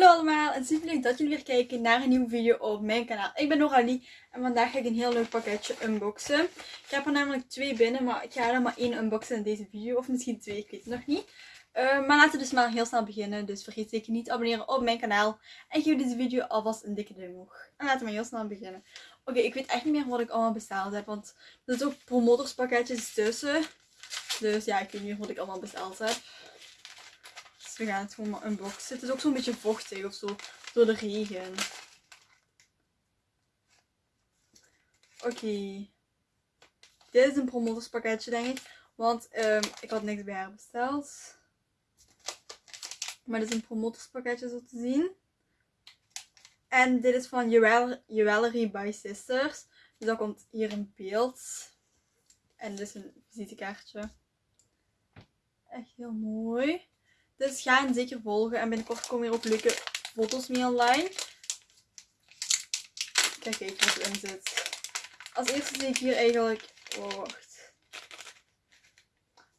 Hallo allemaal en super leuk dat jullie weer kijken naar een nieuwe video op mijn kanaal. Ik ben Noralie en vandaag ga ik een heel leuk pakketje unboxen. Ik heb er namelijk twee binnen, maar ik ga er maar één unboxen in deze video. Of misschien twee, ik weet het nog niet. Uh, maar laten we dus maar heel snel beginnen. Dus vergeet zeker niet te abonneren op mijn kanaal. En geef deze video alvast een dikke duim omhoog. En laten we maar heel snel beginnen. Oké, ik weet echt niet meer wat ik allemaal besteld heb. Want er zitten ook promotorspakketjes tussen. Dus ja, ik weet niet meer wat ik allemaal besteld heb we gaan het gewoon maar unboxen. Het is ook zo'n beetje vochtig of zo. Door de regen. Oké. Dit is een promotorspakketje denk ik. Want um, ik had niks bij haar besteld. Maar dit is een promotorspakketje zo te zien. En dit is van Jewelry by Sisters. Dus dat komt hier in beeld. En dit is een visitekaartje. Echt heel mooi. Dus ga hen zeker volgen. En binnenkort komen hier ook leuke foto's mee online. Kijk even wat erin zit. Als eerste zie ik hier eigenlijk... Oh, wacht.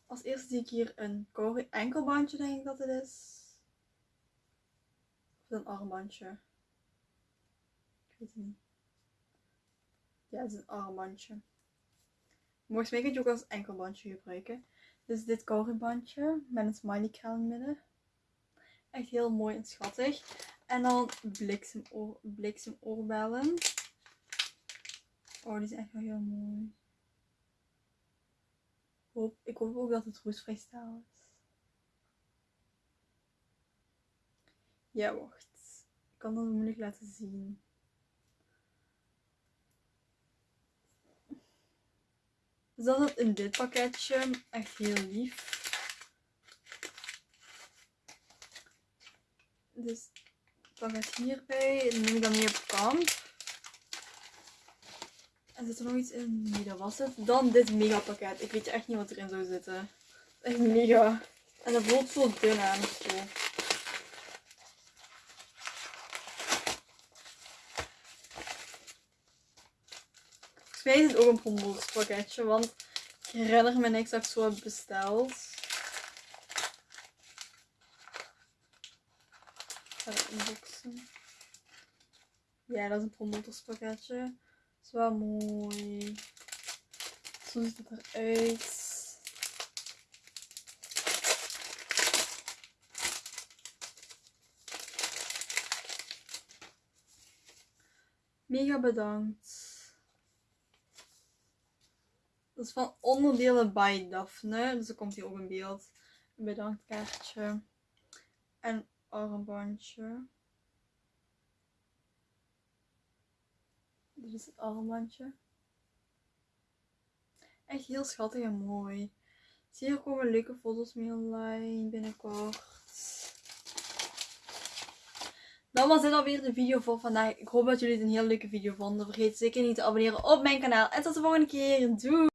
Als eerste zie ik hier een enkelbandje, denk ik dat het is. Of een armbandje. Ik weet het niet. Ja, het is een armbandje. Volgens mij kun je ook als enkelbandje gebruiken. Dus dit bandje met een smiley in het midden. Echt heel mooi en schattig. En dan bliksemoor, bliksemoorbellen. Oh, die zijn echt wel heel mooi. Hoop, ik hoop ook dat het roestvrij staal is. Ja, wacht. Ik kan dat moeilijk laten zien. Dus dat zat in dit pakketje. Echt heel lief. Dus pak het hierbij. Dan neem ik dat mee op kamp. En zit er nog iets in? Nee, dat was het. Dan dit mega pakket. Ik weet echt niet wat erin zou zitten. Echt mega. En dat voelt zo dun aan. Zo. Mij is het ook een promotiespakketje, want ik herinner me niks dat ik zo heb besteld. ga het unboxen. Ja, dat is een promotorspakketje. Dat is wel mooi. Zo ziet het eruit. Mega bedankt. Dat is van onderdelen by Daphne. Dus er komt hier ook een beeld. Een bedankkaartje. En armbandje. Dit is het armbandje. Echt heel schattig en mooi. Zie hier komen leuke foto's mee online binnenkort. Dan was dit alweer de video voor vandaag. Ik hoop dat jullie het een heel leuke video vonden. Vergeet zeker niet te abonneren op mijn kanaal. En tot de volgende keer. Doei!